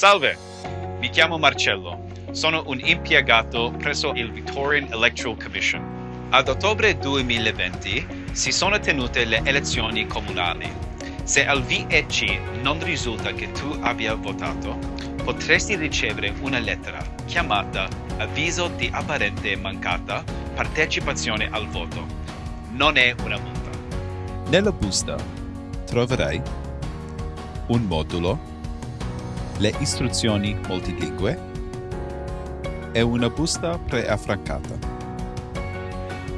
Salve, mi chiamo Marcello. Sono un impiegato presso il Victorian Electoral Commission. Ad ottobre 2020 si sono tenute le elezioni comunali. Se al VEC non risulta che tu abbia votato, potresti ricevere una lettera chiamata avviso di apparente mancata partecipazione al voto. Non è una multa. Nella busta troverai un modulo, le istruzioni multilingue e una busta preaffrancata.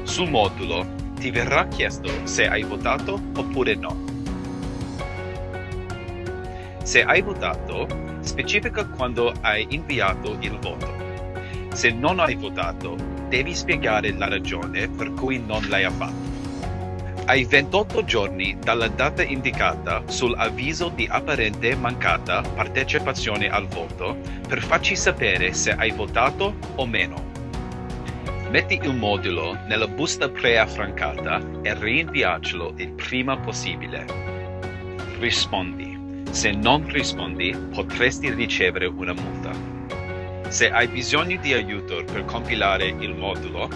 Sul modulo ti verrà chiesto se hai votato oppure no. Se hai votato, specifica quando hai inviato il voto. Se non hai votato, devi spiegare la ragione per cui non l'hai fatto. Hai 28 giorni dalla data indicata sull'avviso di apparente mancata partecipazione al voto per farci sapere se hai votato o meno. Metti il modulo nella busta preaffrancata e rinviacelo il prima possibile. Rispondi. Se non rispondi, potresti ricevere una multa. Se hai bisogno di aiuto per compilare il modulo,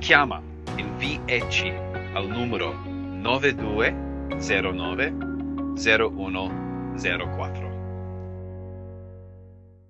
chiama il VEC al numero 9209 0104.